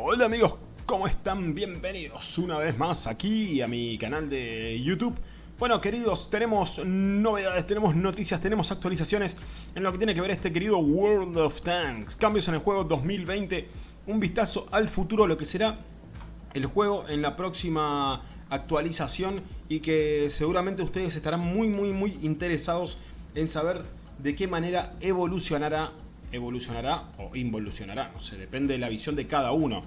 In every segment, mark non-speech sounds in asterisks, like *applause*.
Hola amigos, ¿cómo están? Bienvenidos una vez más aquí a mi canal de YouTube. Bueno queridos, tenemos novedades, tenemos noticias, tenemos actualizaciones en lo que tiene que ver este querido World of Tanks. Cambios en el juego 2020, un vistazo al futuro, lo que será el juego en la próxima actualización y que seguramente ustedes estarán muy muy muy interesados en saber de qué manera evolucionará evolucionará o involucionará, no sé, depende de la visión de cada uno.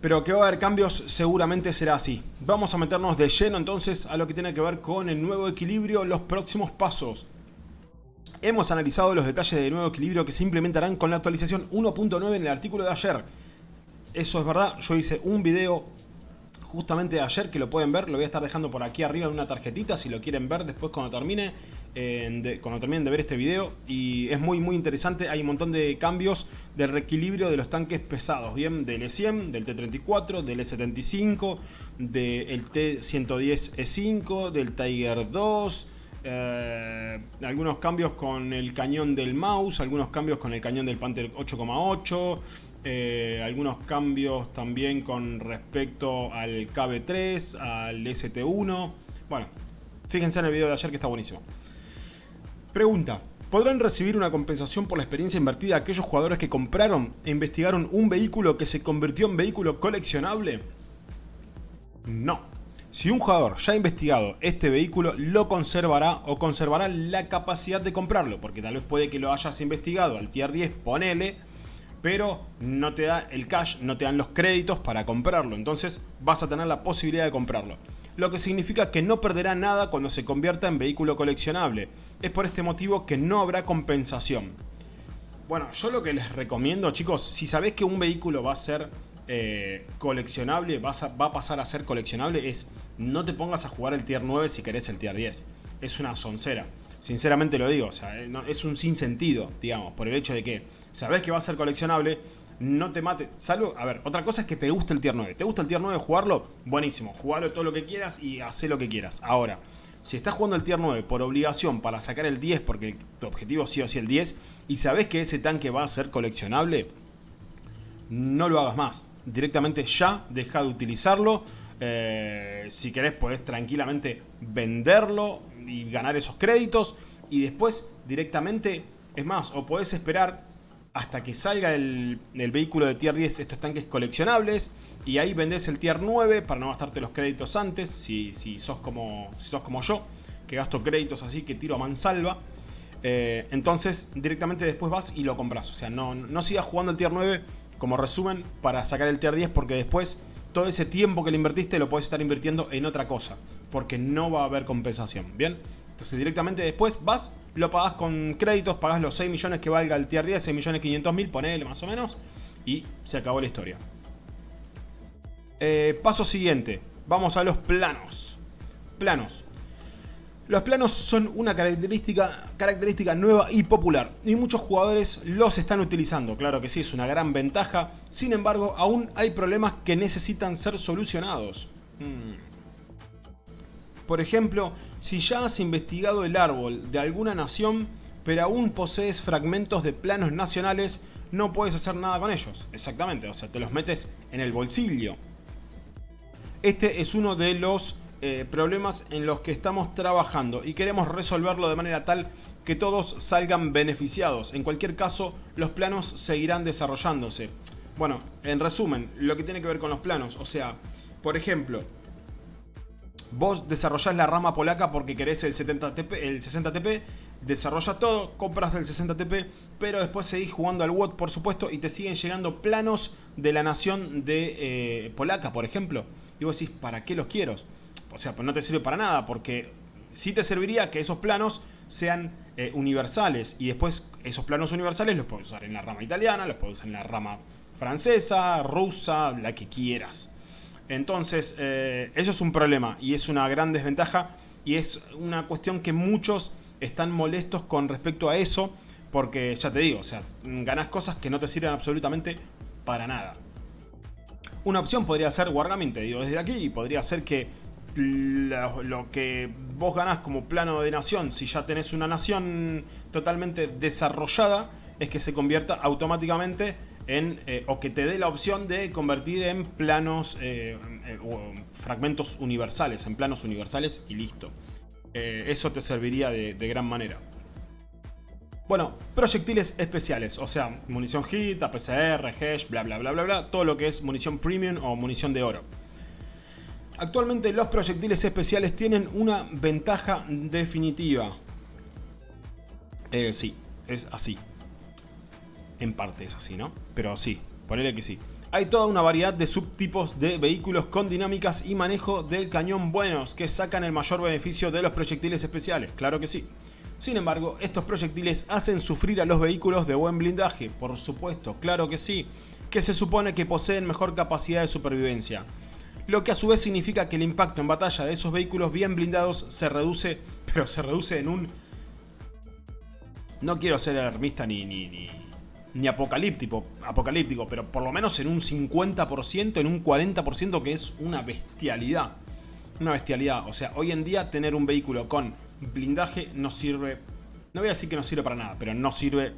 Pero que va a haber cambios seguramente será así. Vamos a meternos de lleno entonces a lo que tiene que ver con el nuevo equilibrio, los próximos pasos. Hemos analizado los detalles del nuevo equilibrio que se implementarán con la actualización 1.9 en el artículo de ayer. Eso es verdad, yo hice un video justamente de ayer que lo pueden ver, lo voy a estar dejando por aquí arriba en una tarjetita si lo quieren ver después cuando termine cuando terminen de ver este video y es muy muy interesante, hay un montón de cambios de reequilibrio de los tanques pesados, bien, del E100, del T34, del E75, del T110E5, del Tiger 2, eh, algunos cambios con el cañón del mouse, algunos cambios con el cañón del Panther 8,8, eh, algunos cambios también con respecto al KB3, al ST1, bueno, fíjense en el video de ayer que está buenísimo. Pregunta. ¿Podrán recibir una compensación por la experiencia invertida aquellos jugadores que compraron e investigaron un vehículo que se convirtió en vehículo coleccionable? No. Si un jugador ya ha investigado este vehículo, lo conservará o conservará la capacidad de comprarlo, porque tal vez puede que lo hayas investigado al tier 10, ponele, pero no te da el cash, no te dan los créditos para comprarlo, entonces vas a tener la posibilidad de comprarlo. Lo que significa que no perderá nada cuando se convierta en vehículo coleccionable. Es por este motivo que no habrá compensación. Bueno, yo lo que les recomiendo chicos, si sabés que un vehículo va a ser eh, coleccionable, va a, pasar a ser coleccionable, es no te pongas a jugar el tier 9 si querés el tier 10. Es una soncera. Sinceramente lo digo, o sea, eh, es un sinsentido, digamos, por el hecho de que sabés que va a ser coleccionable, no te mate. Salvo, a ver, otra cosa es que te guste el tier 9. ¿Te gusta el tier 9 jugarlo? Buenísimo, jugalo todo lo que quieras y haz lo que quieras. Ahora, si estás jugando el tier 9 por obligación para sacar el 10, porque tu objetivo sí o sí el 10, y sabes que ese tanque va a ser coleccionable, no lo hagas más. Directamente ya deja de utilizarlo. Eh, si querés podés tranquilamente venderlo y ganar esos créditos. Y después directamente, es más, o podés esperar hasta que salga el, vehículo de tier 10 estos tanques coleccionables y ahí vendés el tier 9 para no gastarte los créditos antes si, sos, como, si sos como yo que gasto créditos así que tiro a mansalva eh, entonces directamente después vas y lo compras. O sea no, no sigas jugando el tier 9 como resumen para sacar el tier 10 porque después todo ese tiempo que le invertiste lo puedes estar invirtiendo en otra cosa porque no va a haber compensación bien entonces directamente después vas, lo pagas con créditos, pagas los 6 millones que valga el tier 10, 6 millones 500 mil, ponele más o menos, y se acabó la historia. Eh, paso siguiente, vamos a los planos. Planos. Los planos son una característica, característica nueva y popular, y muchos jugadores los están utilizando. Claro que sí, es una gran ventaja, sin embargo aún hay problemas que necesitan ser solucionados. Hmm. Por ejemplo, si ya has investigado el árbol de alguna nación, pero aún posees fragmentos de planos nacionales, no puedes hacer nada con ellos. Exactamente, o sea, te los metes en el bolsillo. Este es uno de los eh, problemas en los que estamos trabajando y queremos resolverlo de manera tal que todos salgan beneficiados. En cualquier caso, los planos seguirán desarrollándose. Bueno, en resumen, lo que tiene que ver con los planos, o sea, por ejemplo, Vos desarrollás la rama polaca porque querés el 70TP, el 60TP, desarrolla todo, compras el 60TP, pero después seguís jugando al WOT, por supuesto, y te siguen llegando planos de la nación de eh, polaca, por ejemplo. Y vos decís, ¿para qué los quiero? O sea, pues no te sirve para nada, porque sí te serviría que esos planos sean eh, universales. Y después esos planos universales los puedes usar en la rama italiana, los puedes usar en la rama francesa, rusa, la que quieras. Entonces, eh, eso es un problema y es una gran desventaja y es una cuestión que muchos están molestos con respecto a eso porque ya te digo, o sea, ganas cosas que no te sirven absolutamente para nada. Una opción podría ser Wargaming, te digo desde aquí, y podría ser que lo, que vos ganás como plano de nación, si ya tenés una nación totalmente desarrollada, es que se convierta automáticamente en, eh, o que te dé la opción de convertir en planos, eh, o fragmentos universales, en planos universales y listo. eso te serviría de, gran manera. Bueno, proyectiles especiales, o sea, munición hit, APCR, HESH, bla bla bla bla bla, todo lo que es munición premium o munición de oro. Actualmente los proyectiles especiales tienen una ventaja definitiva. Eh, sí, es así. En parte es así, ¿no? Pero sí, ponele que sí. Hay toda una variedad de subtipos de vehículos con dinámicas y manejo del cañón buenos que sacan el mayor beneficio de los proyectiles especiales, claro que sí. Sin embargo, estos proyectiles hacen sufrir a los vehículos de buen blindaje, por supuesto, claro que sí, que se supone que poseen mejor capacidad de supervivencia lo que a su vez significa que el impacto en batalla de esos vehículos bien blindados se reduce, pero se reduce en un... No quiero ser alarmista ni, ni, ni, ni apocalíptico, apocalíptico, pero por lo menos en un 50%, en un 40% que es una bestialidad. Una bestialidad, o sea, hoy en día tener un vehículo con blindaje no sirve... No voy a decir que no sirve para nada, pero no sirve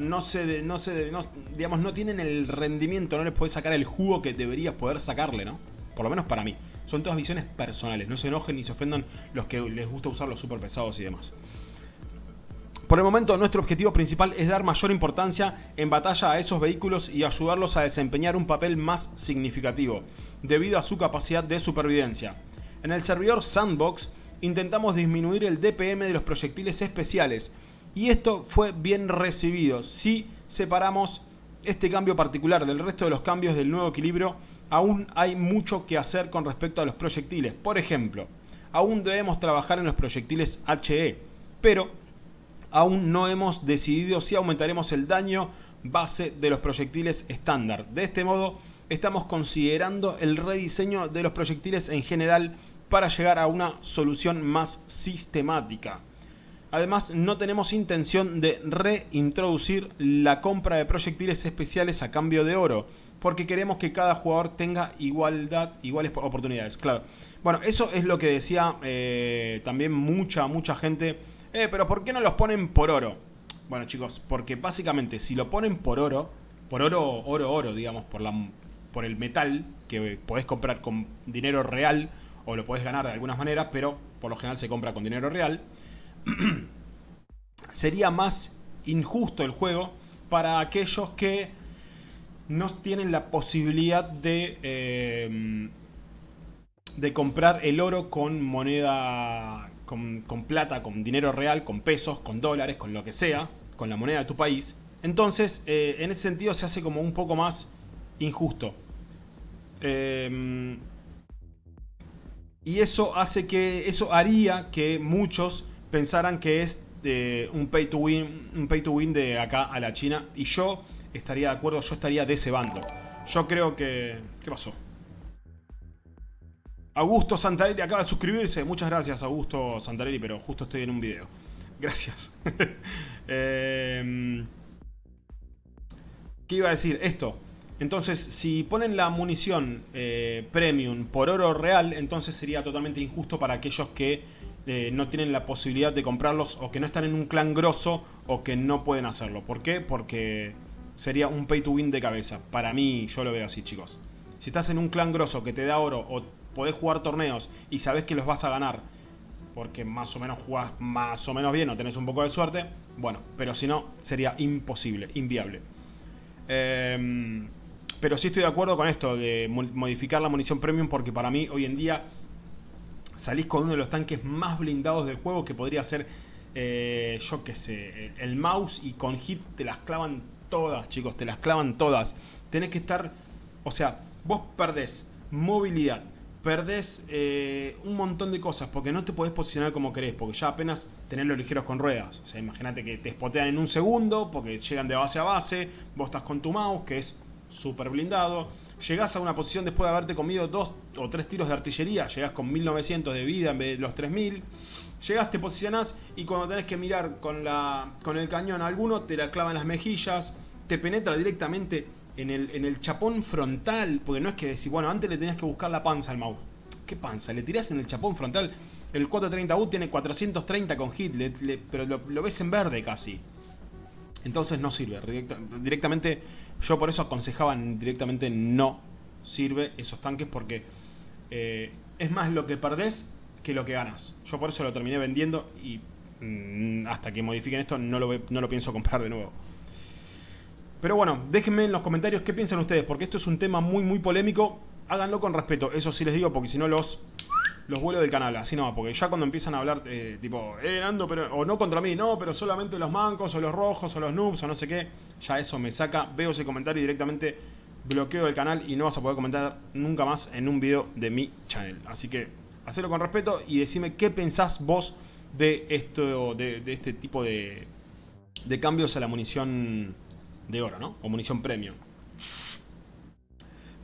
no se, no se, digamos, no tienen el rendimiento, no les puedes sacar el jugo que deberías poder sacarle, ¿no? Por lo menos para mí. Son todas visiones personales, no se enojen ni se ofendan los que les gusta usar los super pesados y demás. Por el momento nuestro objetivo principal es dar mayor importancia en batalla a esos vehículos y ayudarlos a desempeñar un papel más significativo, debido a su capacidad de supervivencia. En el servidor Sandbox intentamos disminuir el DPM de los proyectiles especiales, y esto fue bien recibido. Si separamos este cambio particular del resto de los cambios del nuevo equilibrio, aún hay mucho que hacer con respecto a los proyectiles. Por ejemplo, aún debemos trabajar en los proyectiles HE, pero aún no hemos decidido si aumentaremos el daño base de los proyectiles estándar. De este modo, estamos considerando el rediseño de los proyectiles en general para llegar a una solución más sistemática. Además, no tenemos intención de reintroducir la compra de proyectiles especiales a cambio de oro, porque queremos que cada jugador tenga igualdad, iguales oportunidades. Claro. Bueno, eso es lo que decía eh, también mucha, mucha gente. Eh, pero ¿por qué no los ponen por oro? Bueno, chicos, porque básicamente si lo ponen por oro, por oro, oro, oro, digamos, por, la, por el metal que podés comprar con dinero real o lo podés ganar de algunas maneras, pero por lo general se compra con dinero real. *clears throat* sería más injusto el juego para aquellos que no tienen la posibilidad de, eh, de comprar el oro con moneda, con, plata, con dinero real, con pesos, con dólares, con lo que sea, con la moneda de tu país. Entonces, eh, en ese sentido se hace como un poco más injusto. Eh, y eso hace que, eso haría que muchos pensaran que es de un pay to win, un pay to win de acá a la China y yo estaría de acuerdo, yo estaría de ese bando. Yo creo que... ¿Qué pasó? Augusto Santarelli acaba de suscribirse. Muchas gracias Augusto Santarelli, pero justo estoy en un video. Gracias. *laughs* Em, ¿Qué iba a decir? Esto. Entonces, si ponen la munición eh, premium por oro real, entonces sería totalmente injusto para aquellos que eh, no tienen la posibilidad de comprarlos o que no están en un clan grosso o que no pueden hacerlo. ¿Por qué? Porque sería un pay to win de cabeza. Para mí, yo lo veo así, chicos. Si estás en un clan grosso que te da oro o podés jugar torneos y sabes que los vas a ganar porque más o menos jugás más o menos bien o tenés un poco de suerte, bueno, pero si no, sería imposible, inviable. Em, pero sí estoy de acuerdo con esto de modificar la munición premium porque para mí hoy en día salís con uno de los tanques más blindados del juego que podría ser, eh, yo qué sé, el mouse y con hit te las clavan todas, chicos, te las clavan todas. Tenés que estar, o sea, vos perdés movilidad, perdés eh, un montón de cosas porque no te podés posicionar como querés, porque ya apenas tenés los ligeros con ruedas. O sea, imagínate que te spotean en un segundo porque llegan de base a base, vos estás con tu mouse que es súper blindado. Llegás a una posición después de haberte comido dos o tres tiros de artillería, llegás con 1900 de vida en vez de los 3000. Llegás, te posicionás y cuando tenés que mirar con, la, con el cañón a alguno, te la clava en las mejillas, te penetra directamente en el, en el chapón frontal, porque no es que decir, bueno, antes le tenías que buscar la panza al mouse. ¿Qué panza? Le tirás en el chapón frontal. El 430U tiene 430 con hit, pero lo ves en verde casi. Entonces no sirve. directamente, yo por eso aconsejaba directamente no sirve esos tanques porque eh, es más lo que perdés que lo que ganas. Yo por eso lo terminé vendiendo y mm, hasta que modifiquen esto no lo, no lo pienso comprar de nuevo. Pero bueno, déjenme en los comentarios qué piensan ustedes, porque esto es un tema muy muy polémico. Háganlo con respeto, eso sí les digo, porque si no los los vuelos del canal, así no, porque ya cuando empiezan a hablar, eh, tipo, eh, ando, pero, o no contra mí, no, pero solamente los mancos, o los rojos, o los noobs, o no sé qué, ya eso me saca, veo ese comentario y directamente bloqueo el canal y no vas a poder comentar nunca más en un video de mi channel. Así que, hacelo con respeto y decime qué pensás vos de esto, de, este tipo de, de cambios a la munición de oro, ¿no? O munición premium.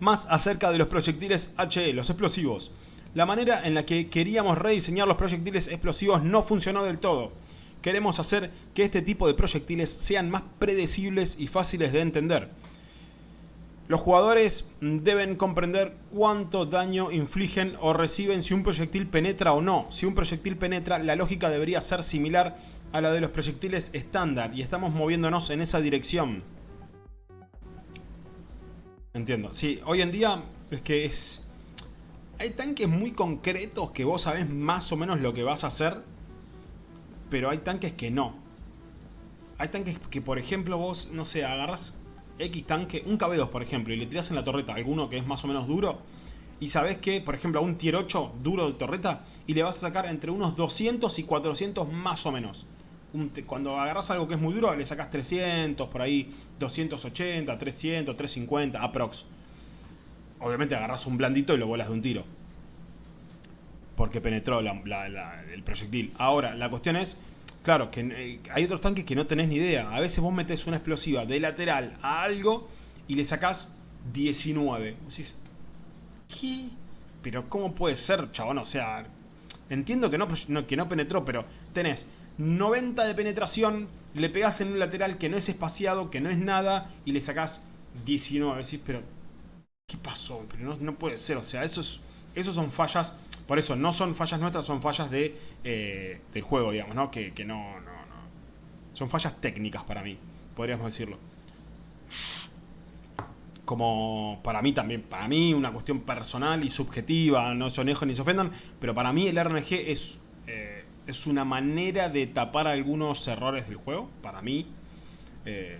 Más acerca de los proyectiles HE, los explosivos. La manera en la que queríamos rediseñar los proyectiles explosivos no funcionó del todo. Queremos hacer que este tipo de proyectiles sean más predecibles y fáciles de entender. Los jugadores deben comprender cuánto daño infligen o reciben si un proyectil penetra o no. Si un proyectil penetra, la lógica debería ser similar a la de los proyectiles estándar y estamos moviéndonos en esa dirección. Entiendo. Sí, hoy en día es que es hay tanques muy concretos que vos sabés más o menos lo que vas a hacer, pero hay tanques que no. Hay tanques que, por ejemplo, vos, no sé, agarras X tanque, un KB2 por ejemplo, y le tirás en la torreta alguno que es más o menos duro, y sabés que, por ejemplo, a un tier 8 duro de torreta, y le vas a sacar entre unos 200 y 400 más o menos. Cuando agarras algo que es muy duro, le sacas 300, por ahí 280, 300, 350, aprox obviamente agarras un blandito y lo vuelas de un tiro. Porque penetró el proyectil. Ahora, la cuestión es, claro, que eh, hay otros tanques que no tenés ni idea. A veces vos metes una explosiva de lateral a algo y le sacás 19. Decís, ¿qué? Pero ¿cómo puede ser, chabón? O sea, entiendo que no, que no penetró, pero tenés 90 de penetración, le pegás en un lateral que no es espaciado, que no es nada, y le sacás 19. Decís, pero ¿Qué pasó? Pero no, puede ser, o sea, esos, esos son fallas, por eso no son fallas nuestras, son fallas de, eh, del juego, digamos, ¿no? Que, que no, no, no. Son fallas técnicas para mí, podríamos decirlo. Como para mí también, para mí una cuestión personal y subjetiva, no son hijos ni se ofendan, pero para mí el RNG es, eh, es una manera de tapar algunos errores del juego, para mí. Eh,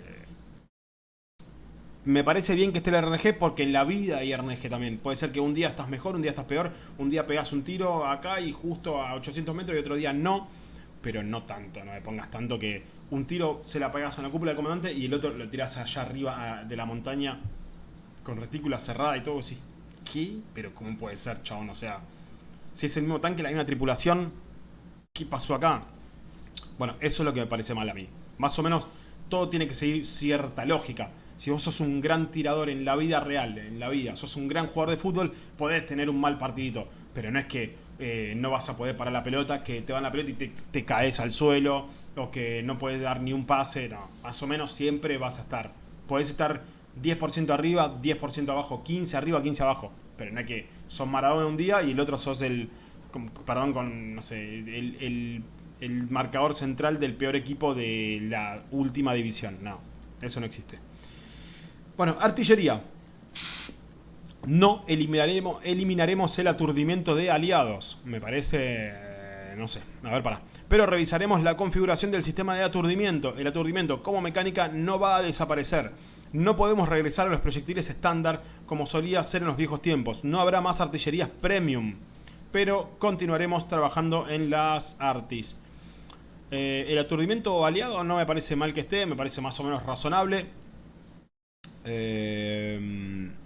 me parece bien que esté el RNG porque en la vida hay RNG también. Puede ser que un día estás mejor, un día estás peor, un día pegas un tiro acá y justo a 800 metros y otro día no. Pero no tanto, no me pongas tanto que un tiro se la pegas en la cúpula del comandante y el otro lo tiras allá arriba de la montaña con retícula cerrada y todo. Decís, ¿qué? Pero ¿cómo puede ser, chabón? O sea, si es el mismo tanque, la misma tripulación, ¿qué pasó acá? Bueno, eso es lo que me parece mal a mí. Más o menos todo tiene que seguir cierta lógica. Si vos sos un gran tirador en la vida real, en la vida, sos un gran jugador de fútbol, podés tener un mal partidito. Pero no es que eh, no vas a poder parar la pelota, que te van la pelota y te, caes al suelo, o que no puedes dar ni un pase, no. Más o menos siempre vas a estar. Podés estar 10% arriba, 10% abajo, 15 arriba, 15 abajo. Pero no es que sos Maradona un día y el otro sos el, perdón, con, no sé, el, el marcador central del peor equipo de la última división. No, eso no existe. Bueno, artillería. No eliminaremos, eliminaremos el aturdimiento de aliados. Me parece... No sé, a ver, para. Pero revisaremos la configuración del sistema de aturdimiento. El aturdimiento como mecánica no va a desaparecer. No podemos regresar a los proyectiles estándar como solía ser en los viejos tiempos. No habrá más artillerías premium. Pero continuaremos trabajando en las artis. Eh, el aturdimiento aliado no me parece mal que esté, me parece más o menos razonable. Eh,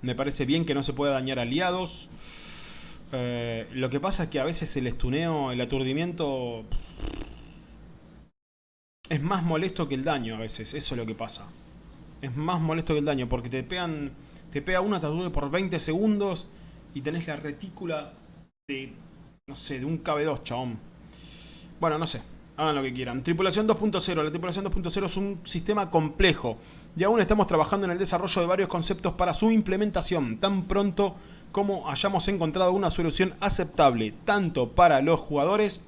me parece bien que no se pueda dañar aliados. Eh, lo que pasa es que a veces el estuneo, el aturdimiento... Es más molesto que el daño a veces, eso es lo que pasa. Es más molesto que el daño, porque te pegan... Te pega una tatuaje por 20 segundos y tenés la retícula de... No sé, de un KB2, chabón. Bueno, no sé hagan lo que quieran. Tripulación 2.0. La tripulación 2.0 es un sistema complejo y aún estamos trabajando en el desarrollo de varios conceptos para su implementación, tan pronto como hayamos encontrado una solución aceptable tanto para los jugadores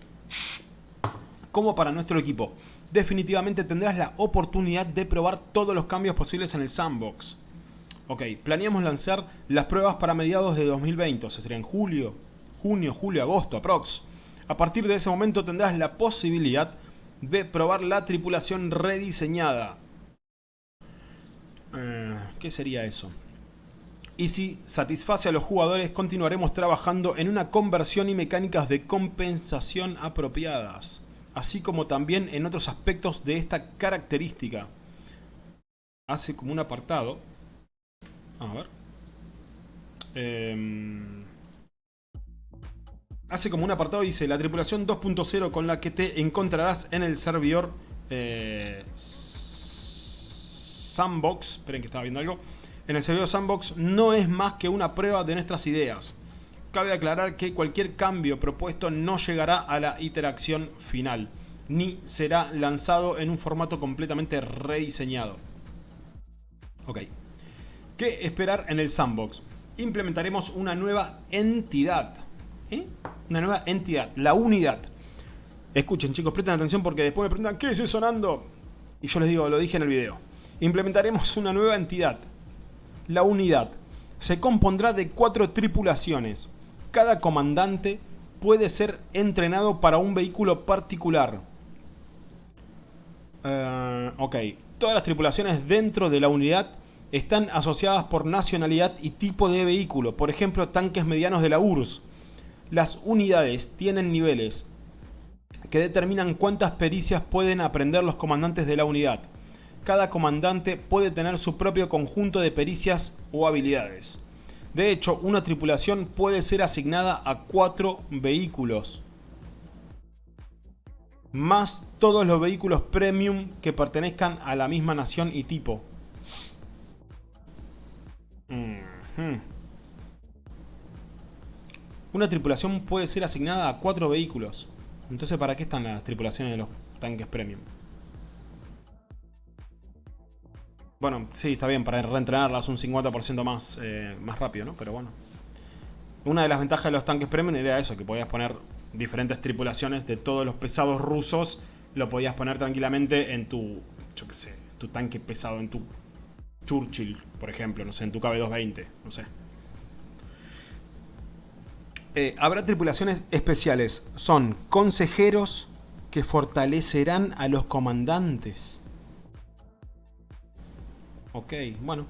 como para nuestro equipo. definitivamente tendrás la oportunidad de probar todos los cambios posibles en el sandbox. Ok, planeamos lanzar las pruebas para mediados de 2020, o sea, sería en julio, junio, julio, agosto, aprox. A partir de ese momento tendrás la posibilidad de probar la tripulación rediseñada. Eh, ¿Qué sería eso? Y si satisface a los jugadores, continuaremos trabajando en una conversión y mecánicas de compensación apropiadas, así como también en otros aspectos de esta característica. Hace como un apartado. A ver. Em, hace como un apartado dice la tripulación 2.0 con la que te encontrarás en el servidor eh, Sandbox. Esperen que estaba viendo algo en el servidor Sandbox no es más que una prueba de nuestras ideas. Cabe aclarar que cualquier cambio propuesto no llegará a la interacción final, ni será lanzado en un formato completamente rediseñado. Ok. ¿Qué esperar en el Sandbox? Implementaremos una nueva entidad. ¿Eh? Una nueva entidad, la unidad. Escuchen chicos, presten atención porque después me preguntan ¿Qué es sonando? Y yo les digo, lo dije en el video. Implementaremos una nueva entidad, la unidad se compondrá de cuatro tripulaciones. Cada comandante puede ser entrenado para un vehículo particular. Eh, ok. Todas las tripulaciones dentro de la unidad están asociadas por nacionalidad y tipo de vehículo. Por ejemplo, tanques medianos de la URSS. Las unidades tienen niveles que determinan cuántas pericias pueden aprender los comandantes de la unidad cada comandante puede tener su propio conjunto de pericias o habilidades. De hecho, una tripulación puede ser asignada a cuatro vehículos. Más todos los vehículos premium que pertenezcan a la misma nación y tipo. Una tripulación puede ser asignada a cuatro vehículos. Entonces, ¿para qué están las tripulaciones de los tanques premium? Bueno, sí, está bien, para reentrenarlas un 50% más, eh, más rápido, ¿no? Pero bueno. Una de las ventajas de los tanques premium era eso, que podías poner diferentes tripulaciones de todos los pesados rusos. Lo podías poner tranquilamente en tu, yo qué sé, tu tanque pesado, en tu Churchill, por ejemplo, no sé, en tu KB220, no sé. Eh, habrá tripulaciones especiales. Son consejeros que fortalecerán a los comandantes. Ok, bueno,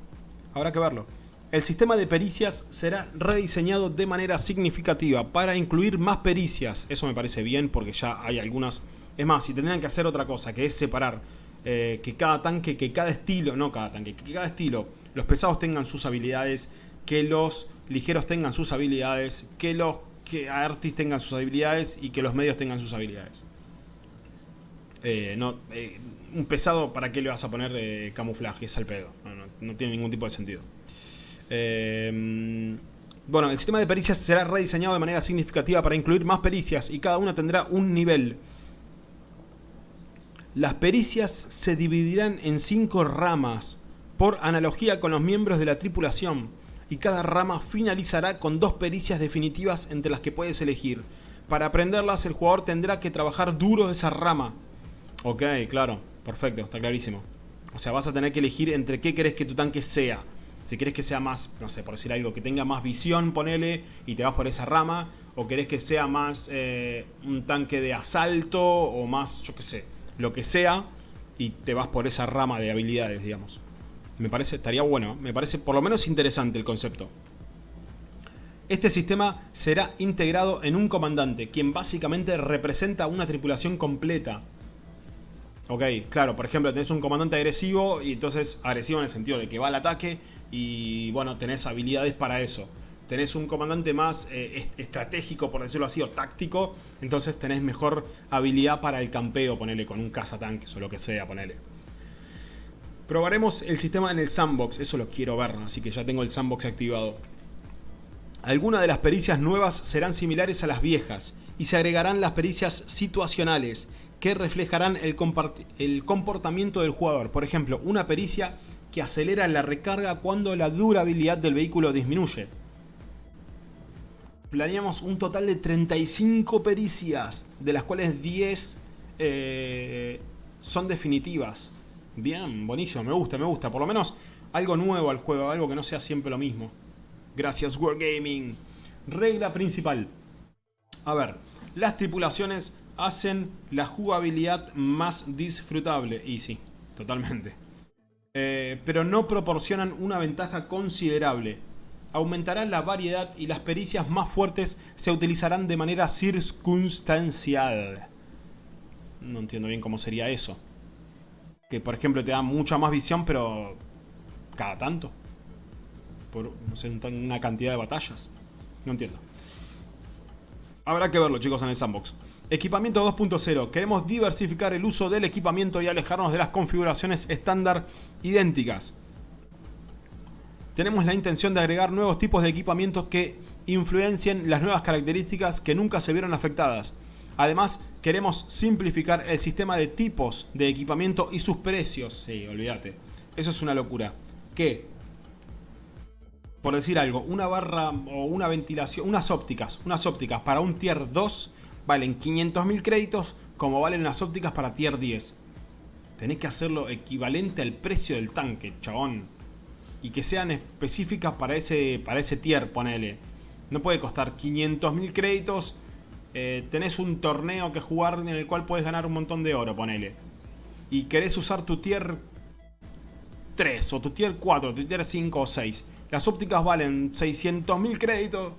habrá que verlo. El sistema de pericias será rediseñado de manera significativa para incluir más pericias. Eso me parece bien porque ya hay algunas... Es más, si tendrían que hacer otra cosa, que es separar eh, que cada tanque, que cada estilo, no cada tanque, que cada estilo, los pesados tengan sus habilidades, que los ligeros tengan sus habilidades, que los que artis tengan sus habilidades y que los medios tengan sus habilidades. Eh, no, eh, un pesado, ¿para qué le vas a poner eh, camuflaje? Es al pedo. No, tiene ningún tipo de sentido. Bueno, el sistema de pericias será rediseñado de manera significativa para incluir más pericias y cada una tendrá un nivel. Las pericias se dividirán en cinco ramas por analogía con los miembros de la tripulación y cada rama finalizará con dos pericias definitivas entre las que puedes elegir. Para aprenderlas el jugador tendrá que trabajar duro esa rama. Ok, claro. Perfecto, está clarísimo. O sea, vas a tener que elegir entre qué querés que tu tanque sea. Si querés que sea más, no sé, por decir algo, que tenga más visión, ponele, y te vas por esa rama. O querés que sea más eh, un tanque de asalto, o más, yo qué sé, lo que sea, y te vas por esa rama de habilidades, digamos. Me parece, estaría bueno, me parece por lo menos interesante el concepto. Este sistema será integrado en un comandante, quien básicamente representa una tripulación completa. Ok, claro, por ejemplo, tenés un comandante agresivo y entonces agresivo en el sentido de que va al ataque y bueno, tenés habilidades para eso. Tenés un comandante más eh, estratégico, por decirlo así, o táctico, entonces tenés mejor habilidad para el campeo, ponele, con un cazatanques o lo que sea, ponele. Probaremos el sistema en el sandbox, eso lo quiero ver, así que ya tengo el sandbox activado. Algunas de las pericias nuevas serán similares a las viejas y se agregarán las pericias situacionales que reflejarán el, comportamiento del jugador. Por ejemplo, una pericia que acelera la recarga cuando la durabilidad del vehículo disminuye. Planeamos un total de 35 pericias, de las cuales 10 eh, son definitivas. Bien, buenísimo, me gusta, me gusta. Por lo menos algo nuevo al juego, algo que no sea siempre lo mismo. Gracias Wargaming. Regla principal. A ver, las tripulaciones hacen la jugabilidad más disfrutable. Y sí, totalmente. Eh, pero no proporcionan una ventaja considerable. Aumentará la variedad y las pericias más fuertes se utilizarán de manera circunstancial. No entiendo bien cómo sería eso. Que por ejemplo te da mucha más visión, pero cada tanto. Por una cantidad de batallas. No entiendo. Habrá que verlo chicos en el sandbox. Equipamiento 2.0. Queremos diversificar el uso del equipamiento y alejarnos de las configuraciones estándar idénticas. Tenemos la intención de agregar nuevos tipos de equipamientos que influencien las nuevas características que nunca se vieron afectadas. Además, queremos simplificar el sistema de tipos de equipamiento y sus precios. Sí, olvídate. Eso es una locura. ¿Qué? Por decir algo, una barra o una ventilación, unas ópticas, unas ópticas para un tier 2 valen 500.000 créditos como valen las ópticas para tier 10. Tenés que hacerlo equivalente al precio del tanque, chabón. Y que sean específicas para ese, para ese tier, ponele. No puede costar 500.000 créditos eh, tenés un torneo que jugar en el cual puedes ganar un montón de oro, ponele. Y querés usar tu tier 3 o tu tier 4, tu tier 5 o 6. Las ópticas valen 600.000 créditos,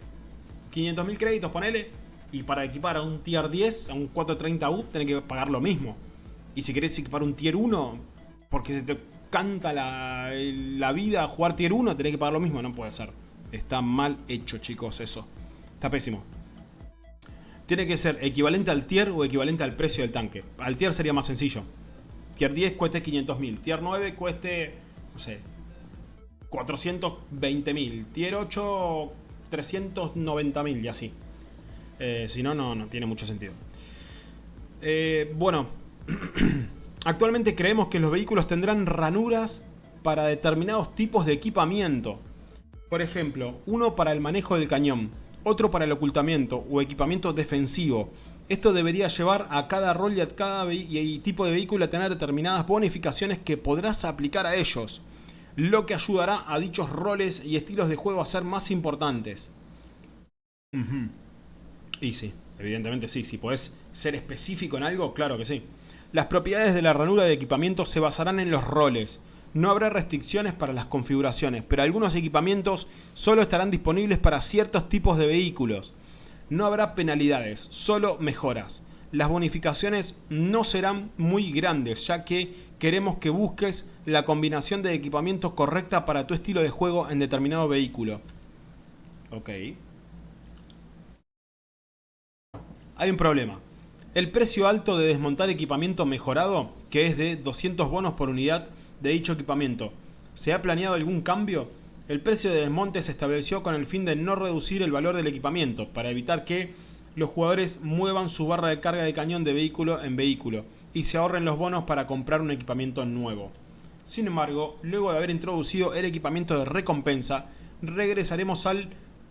500.000 créditos, ponele. Y para equipar a un tier 10, a un 430U, tenés que pagar lo mismo. Y si querés equipar un tier 1, porque se te canta la, la vida jugar tier 1, tenés que pagar lo mismo. No puede ser. Está mal hecho, chicos, eso. Está pésimo tiene que ser equivalente al tier o equivalente al precio del tanque. Al tier sería más sencillo. Tier 10 cueste 500.000. Tier 9 cueste, no sé, 420.000. Tier 8, 390.000 y así. Eh, si no, no, no tiene mucho sentido. Eh, bueno, *clears throat* actualmente creemos que los vehículos tendrán ranuras para determinados tipos de equipamiento. Por ejemplo, uno para el manejo del cañón otro para el ocultamiento o equipamiento defensivo. Esto debería llevar a cada rol y a cada tipo de vehículo a tener determinadas bonificaciones que podrás aplicar a ellos, lo que ayudará a dichos roles y estilos de juego a ser más importantes. Y sí, evidentemente sí, si podés ser específico en algo, claro que sí. Las propiedades de la ranura de equipamiento se basarán en los roles, no habrá restricciones para las configuraciones, pero algunos equipamientos solo estarán disponibles para ciertos tipos de vehículos. No habrá penalidades, solo mejoras. Las bonificaciones no serán muy grandes, ya que queremos que busques la combinación de equipamiento correcta para tu estilo de juego en determinado vehículo. Ok. Hay un problema. El precio alto de desmontar equipamiento mejorado, que es de 200 bonos por unidad, de dicho equipamiento. ¿Se ha planeado algún cambio? El precio de desmonte se estableció con el fin de no reducir el valor del equipamiento, para evitar que los jugadores muevan su barra de carga de cañón de vehículo en vehículo y se ahorren los bonos para comprar un equipamiento nuevo. Sin embargo, luego de haber introducido el equipamiento de recompensa, regresaremos al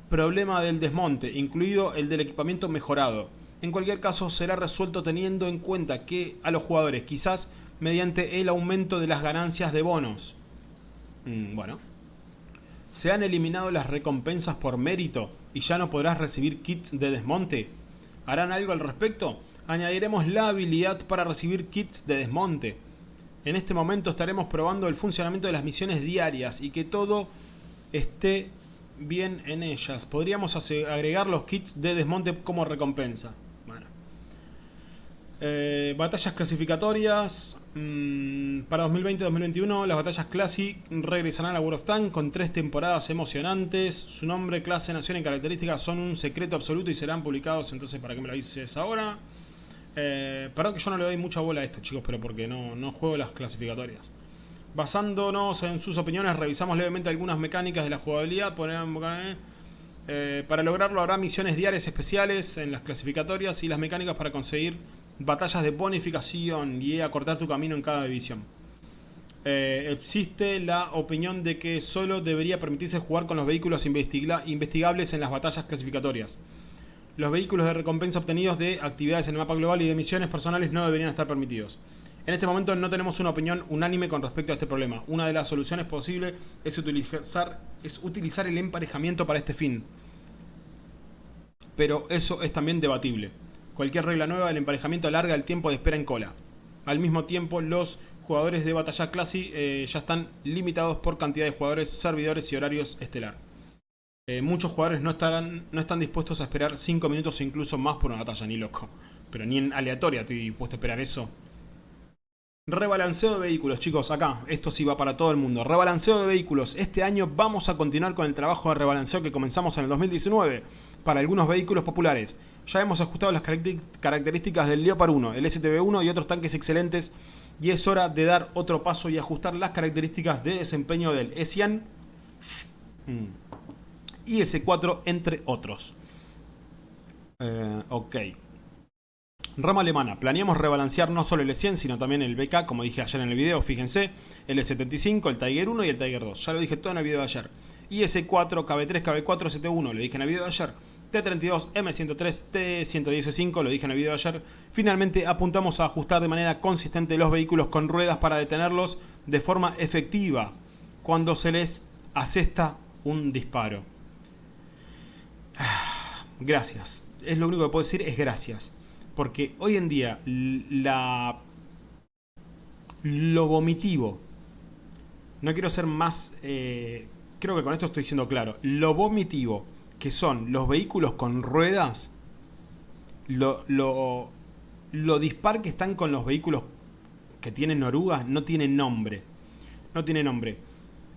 problema del desmonte, incluido el del equipamiento mejorado. En cualquier caso será resuelto teniendo en cuenta que a los jugadores quizás mediante el aumento de las ganancias de bonos. Mm, bueno. ¿Se han eliminado las recompensas por mérito y ya no podrás recibir kits de desmonte? ¿Harán algo al respecto? Añadiremos la habilidad para recibir kits de desmonte. En este momento estaremos probando el funcionamiento de las misiones diarias y que todo esté bien en ellas. Podríamos agregar los kits de desmonte como recompensa. Eh, batallas clasificatorias. Mm, para 2020-2021 las batallas Classic regresarán a World of Tanks con tres temporadas emocionantes. Su nombre, clase, nación y características son un secreto absoluto y serán publicados. Entonces, ¿para qué me lo dices ahora? Eh, perdón que yo no le doy mucha bola a esto, chicos, pero porque no, no juego las clasificatorias. Basándonos en sus opiniones, revisamos levemente algunas mecánicas de la jugabilidad. Eh, para lograrlo habrá misiones diarias especiales en las clasificatorias y las mecánicas para conseguir batallas de bonificación y acortar tu camino en cada división. Eh, existe la opinión de que solo debería permitirse jugar con los vehículos investigables en las batallas clasificatorias. Los vehículos de recompensa obtenidos de actividades en el mapa global y de misiones personales no deberían estar permitidos. En este momento no tenemos una opinión unánime con respecto a este problema. Una de las soluciones posibles es utilizar, es utilizar el emparejamiento para este fin. Pero eso es también debatible. Cualquier regla nueva del emparejamiento alarga el tiempo de espera en cola. Al mismo tiempo, los jugadores de Batalla Classic eh, ya están limitados por cantidad de jugadores, servidores y horarios estelar. Eh, muchos jugadores no, no están dispuestos a esperar 5 minutos o incluso más por una batalla, ni loco. Pero ni en aleatoria estoy dispuesto a esperar eso. Rebalanceo de vehículos, chicos, acá, esto sí va para todo el mundo. Rebalanceo de vehículos. Este año vamos a continuar con el trabajo de rebalanceo que comenzamos en el 2019 para algunos vehículos populares. Ya hemos ajustado las características del Leopard 1, el STB1 y otros tanques excelentes y es hora de dar otro paso y ajustar las características de desempeño del E100 y S4 entre otros. Eh, ok. Rama alemana. Planeamos rebalancear no solo el E100, sino también el BK, como dije ayer en el video, fíjense. El E75, el Tiger 1 y el Tiger 2. Ya lo dije todo en el video de ayer. IS4, KB3, KB4, ST1, lo dije en el video de ayer. T32, M103, T115, lo dije en el video de ayer. Finalmente apuntamos a ajustar de manera consistente los vehículos con ruedas para detenerlos de forma efectiva cuando se les asesta un disparo. *sighs* Gracias. Es lo único que puedo decir, es gracias. Porque hoy en día la lo vomitivo, no quiero ser más, eh, creo que con esto estoy siendo claro, lo vomitivo que son los vehículos con ruedas, lo, lo, lo dispar que están con los vehículos que tienen orugas, no tiene nombre. No tiene nombre.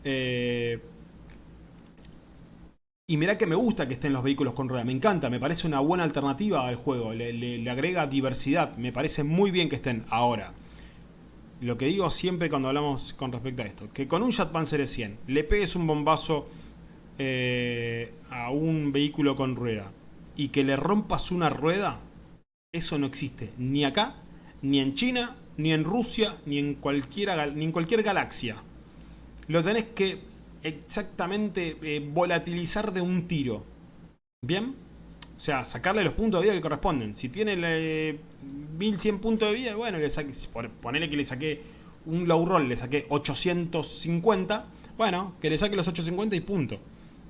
Eh, y mirá que me gusta que estén los vehículos con ruedas, me encanta, me parece una buena alternativa al juego, le, agrega diversidad, me parece muy bien que estén ahora. Lo que digo siempre cuando hablamos con respecto a esto, que con un Jet Panzer 100 le pegues un bombazo eh, a un vehículo con rueda y que le rompas una rueda, eso no existe ni acá, ni en China, ni en Rusia, ni en, cualquiera, ni en cualquier galaxia. Lo tenés que exactamente eh, volatilizar de un tiro. ¿Bien? O sea, sacarle los puntos de vida que corresponden. Si tiene 1100 puntos de vida, bueno, le saqué, ponele que le saqué un low roll, le saqué 850. Bueno, que le saque los 850 y punto.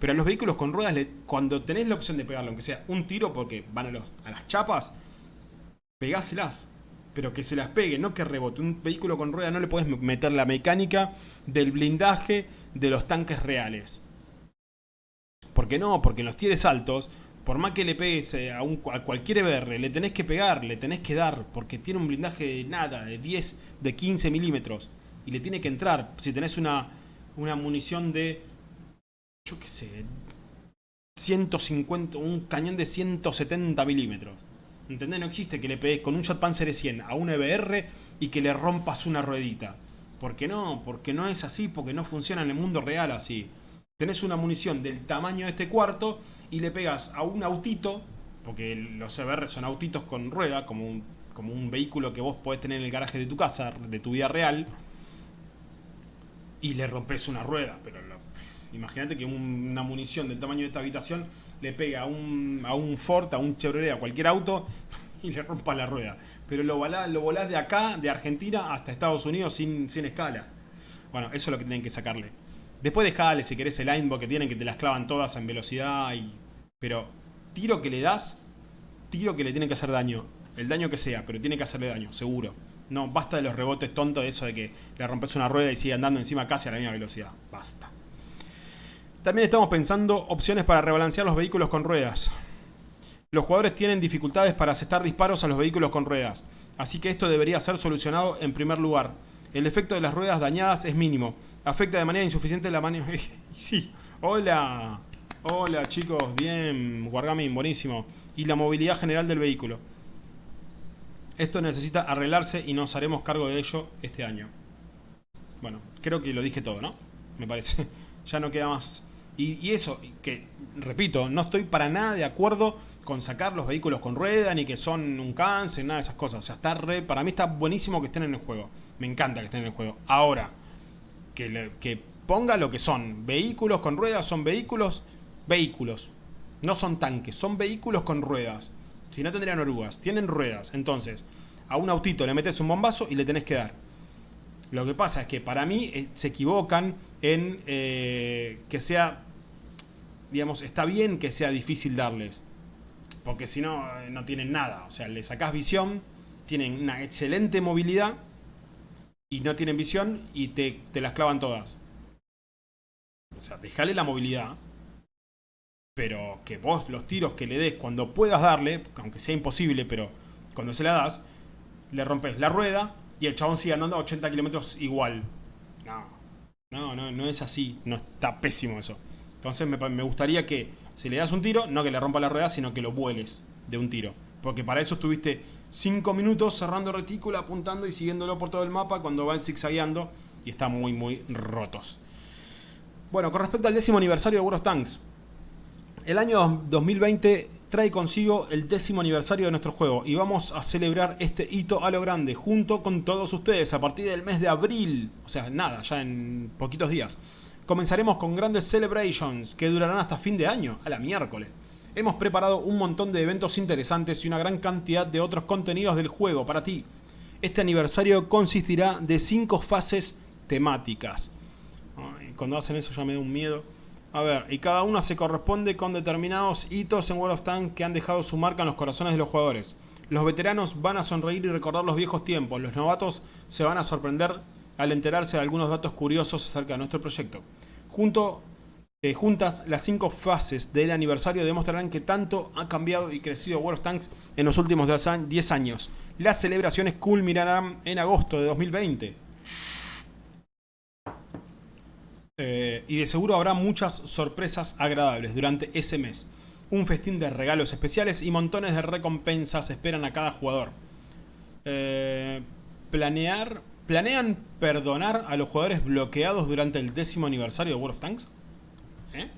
Pero a los vehículos con ruedas, cuando tenés la opción de pegarlo, aunque sea un tiro, porque van a, las chapas, pegáselas. Pero que se las pegue, no que rebote. Un vehículo con ruedas no le podés meter la mecánica del blindaje de los tanques reales. ¿Por qué no? Porque en los tires altos, por más que le pegues eh, a, un, cualquier EBR, le tenés que pegar, le tenés que dar, porque tiene un blindaje de nada, de 10, de 15 milímetros. Y le tiene que entrar. Si tenés una, una munición de yo qué sé, 150, un cañón de 170 milímetros. ¿Entendés? No existe que le pegues con un Jet Panzer 100 a un EBR y que le rompas una ruedita. ¿Por qué no? Porque no es así, porque no funciona en el mundo real así. Tenés una munición del tamaño de este cuarto y le pegas a un autito, porque los EBR son autitos con rueda, como un, como un vehículo que vos podés tener en el garaje de tu casa, de tu vida real, y le rompes una rueda, pero Imagínate que una munición del tamaño de esta habitación le pega a un, a un Ford, a un Chevrolet, a cualquier auto *laughs* y le rompa la rueda. Pero lo, volás, lo de acá, de Argentina, hasta Estados Unidos sin, sin escala. Bueno, eso es lo que tienen que sacarle. Después dejale, si querés, el aimbot que tienen, que te las clavan todas en velocidad. Y... Pero tiro que le das, tiro que le tiene que hacer daño. El daño que sea, pero tiene que hacerle daño, seguro. No, basta de los rebotes tontos de eso de que le rompes una rueda y sigue andando encima casi a la misma velocidad. Basta. También estamos pensando opciones para rebalancear los vehículos con ruedas. Los jugadores tienen dificultades para asestar disparos a los vehículos con ruedas, así que esto debería ser solucionado en primer lugar. El efecto de las ruedas dañadas es mínimo, afecta de manera insuficiente la mano... *laughs* sí, hola, hola chicos, bien, Wargaming, buenísimo. Y la movilidad general del vehículo. Esto necesita arreglarse y nos haremos cargo de ello este año. Bueno, creo que lo dije todo, ¿no? Me parece. *laughs* Ya no queda más. Y, eso, que repito, no estoy para nada de acuerdo con sacar los vehículos con rueda, ni que son un cáncer, nada de esas cosas. O sea, está re, para mí está buenísimo que estén en el juego. Me encanta que estén en el juego. Ahora, que, que ponga lo que son. Vehículos con ruedas son vehículos, vehículos. No son tanques, son vehículos con ruedas. Si no tendrían orugas, tienen ruedas. Entonces, a un autito le metes un bombazo y le tenés que dar. Lo que pasa es que para mí eh, se equivocan en eh, que sea, digamos, está bien que sea difícil darles. Porque si no, eh, no tienen nada. O sea, le sacás visión, tienen una excelente movilidad y no tienen visión y te, te las clavan todas. O sea, dejale la movilidad. Pero que vos los tiros que le des cuando puedas darle, aunque sea imposible, pero cuando se la das, le rompes la rueda y el chabón sigue andando a 80 kilómetros igual. No, no, no, no es así. No está pésimo eso. Entonces me, gustaría que si le das un tiro, no que le rompa la rueda, sino que lo vueles de un tiro. Porque para eso estuviste 5 minutos cerrando retícula, apuntando y siguiéndolo por todo el mapa cuando van zigzagueando y está muy, muy rotos. Bueno, con respecto al décimo aniversario de World of Tanks. El año 2020 trae consigo el décimo aniversario de nuestro juego y vamos a celebrar este hito a lo grande junto con todos ustedes a partir del mes de abril, o sea, nada, ya en poquitos días. Comenzaremos con grandes celebrations que durarán hasta fin de año, a la miércoles. Hemos preparado un montón de eventos interesantes y una gran cantidad de otros contenidos del juego para ti. Este aniversario consistirá de 5 fases temáticas cuando hacen eso ya me da un miedo. A ver, y cada una se corresponde con determinados hitos en World of Tanks que han dejado su marca en los corazones de los jugadores. Los veteranos van a sonreír y recordar los viejos tiempos. Los novatos se van a sorprender al enterarse de algunos datos curiosos acerca de nuestro proyecto. Junto, eh, juntas, las cinco fases del aniversario demostrarán que tanto ha cambiado y crecido World of Tanks en los últimos 10 años. Las celebraciones culminarán en agosto de 2020. Eh, y de seguro habrá muchas sorpresas agradables durante ese mes. Un festín de regalos especiales y montones de recompensas esperan a cada jugador. Eh, planear, ¿Planean perdonar a los jugadores bloqueados durante el décimo aniversario de World of Tanks? ¿Eh?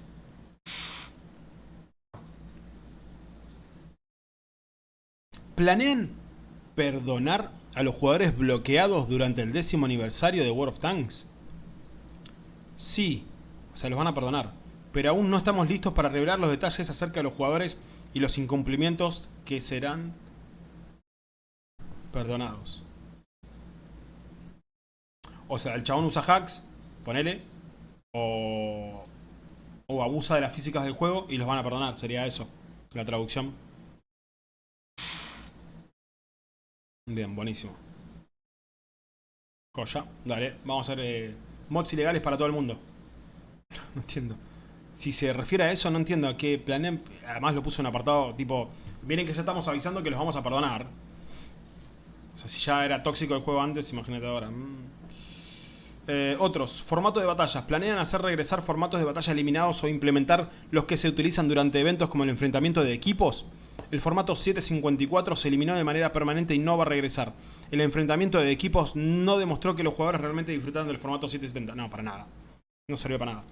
¿Planean perdonar a los jugadores bloqueados durante el décimo aniversario de World of Tanks? Sí, se los van a perdonar. Pero aún no estamos listos para revelar los detalles acerca de los jugadores y los incumplimientos que serán perdonados. O sea, el chabón usa hacks, ponele, o, o abusa de las físicas del juego y los van a perdonar. Sería eso, la traducción. Bien, buenísimo. Joya, dale, vamos a. Eh, mods ilegales para todo el mundo. *laughs* No entiendo. Si se refiere a eso, no entiendo a qué planean. Además lo puso en apartado tipo, miren que ya estamos avisando que los vamos a perdonar. O sea, si ya era tóxico el juego antes, imagínate ahora. Mm. Eh, otros, formato de batallas. ¿Planean hacer regresar formatos de batalla eliminados o implementar los que se utilizan durante eventos como el enfrentamiento de equipos? El formato 754 se eliminó de manera permanente y no va a regresar. El enfrentamiento de equipos no demostró que los jugadores realmente disfrutaron del formato 770. No, para nada. No sirvió para nada.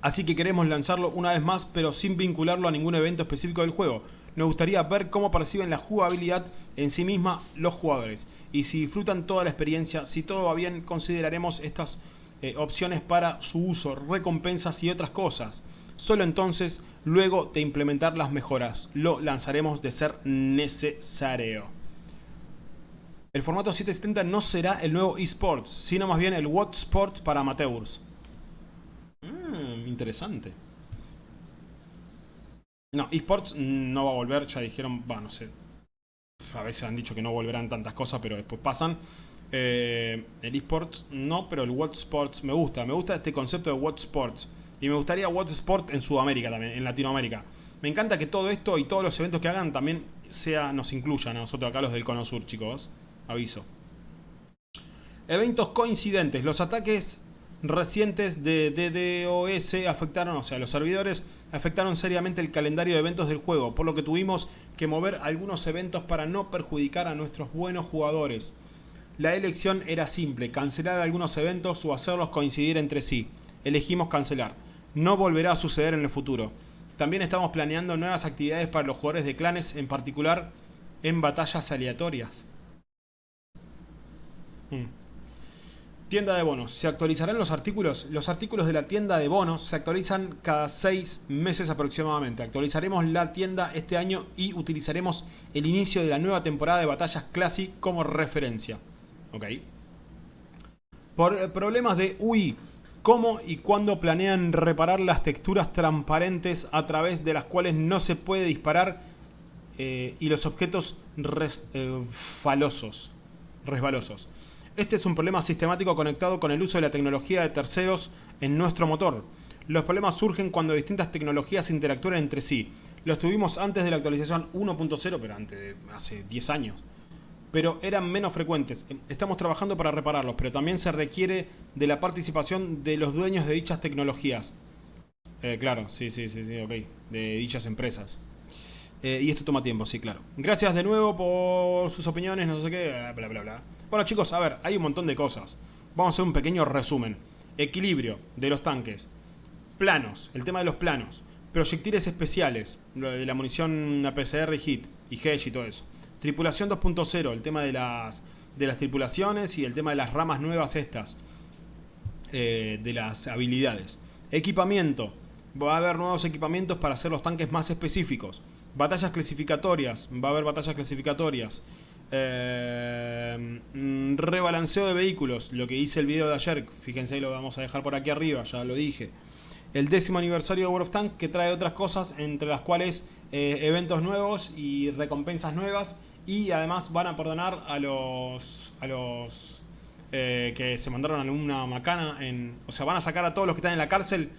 Así que queremos lanzarlo una vez más, pero sin vincularlo a ningún evento específico del juego. Nos gustaría ver cómo perciben la jugabilidad en sí misma los jugadores. Y si disfrutan toda la experiencia, si todo va bien, consideraremos estas eh, opciones para su uso, recompensas y otras cosas. Solo entonces, luego de implementar las mejoras, lo lanzaremos de ser necesario. El formato 770 no será el nuevo eSports, sino más bien el What Sport para amateurs. Mmm, interesante. No, eSports no va a volver, ya dijeron, va, no sé. A veces han dicho que no volverán tantas cosas, pero después pasan. Eh, el eSports no, pero el What Sports me gusta. Me gusta este concepto de What Sports. Y me gustaría What Sport en Sudamérica también, en Latinoamérica. Me encanta que todo esto y todos los eventos que hagan también sea, nos incluyan a nosotros acá los del Cono Sur, chicos. Aviso. Eventos coincidentes. Los ataques recientes de DDoS afectaron, o sea, los servidores afectaron seriamente el calendario de eventos del juego, por lo que tuvimos que mover algunos eventos para no perjudicar a nuestros buenos jugadores. La elección era simple, cancelar algunos eventos o hacerlos coincidir entre sí. Elegimos cancelar no volverá a suceder en el futuro. También estamos planeando nuevas actividades para los jugadores de clanes, en particular en batallas aleatorias. Hmm. Tienda de bonos. ¿Se actualizarán los artículos? Los artículos de la tienda de bonos se actualizan cada seis meses aproximadamente. Actualizaremos la tienda este año y utilizaremos el inicio de la nueva temporada de Batallas Classic como referencia. Ok. Por problemas de UI, ¿cómo y cuándo planean reparar las texturas transparentes a través de las cuales no se puede disparar eh, y los objetos resbalosos? Eh, resbalosos. Este es un problema sistemático conectado con el uso de la tecnología de terceros en nuestro motor. Los problemas surgen cuando distintas tecnologías interactúan entre sí. Los tuvimos antes de la actualización 1.0, pero antes de hace 10 años. Pero eran menos frecuentes. Estamos trabajando para repararlos, pero también se requiere de la participación de los dueños de dichas tecnologías. Eh, claro, sí, sí, sí, sí, ok. De dichas empresas. Eh, y esto toma tiempo, sí, claro. Gracias de nuevo por sus opiniones, no sé qué, bla, bla, bla. Bueno, chicos, a ver, hay un montón de cosas. Vamos a hacer un pequeño resumen. Equilibrio de los tanques. Planos, el tema de los planos. Proyectiles especiales, de la munición APCR y HIT, y Hedge y todo eso. Tripulación 2.0, el tema de las, de las tripulaciones y el tema de las ramas nuevas estas. Eh, de las habilidades. Equipamiento. Va a haber nuevos equipamientos para hacer los tanques más específicos. Batallas clasificatorias. Va a haber batallas clasificatorias. Eh, mm, rebalanceo de vehículos. Lo que hice el video de ayer. Fíjense, lo vamos a dejar por aquí arriba. Ya lo dije. El décimo aniversario de World of Tanks que trae otras cosas. Entre las cuales eh, eventos nuevos y recompensas nuevas. Y además van a perdonar a los... A los eh, que se mandaron a una macana. O sea, van a sacar a todos los que están en la cárcel.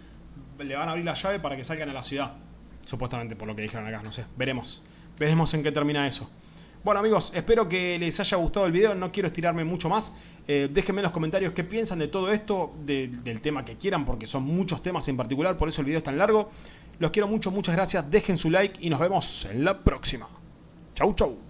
Le van a abrir la llave para que salgan a la ciudad. Supuestamente, por lo que dijeron acá, no sé. Veremos. Veremos en qué termina eso. Bueno amigos, espero que les haya gustado el video, no quiero estirarme mucho más. Eh, déjenme en los comentarios qué piensan de todo esto, del tema que quieran, porque son muchos temas en particular, por eso el video es tan largo. Los quiero mucho, muchas gracias, dejen su like y nos vemos en la próxima. Chau, chau.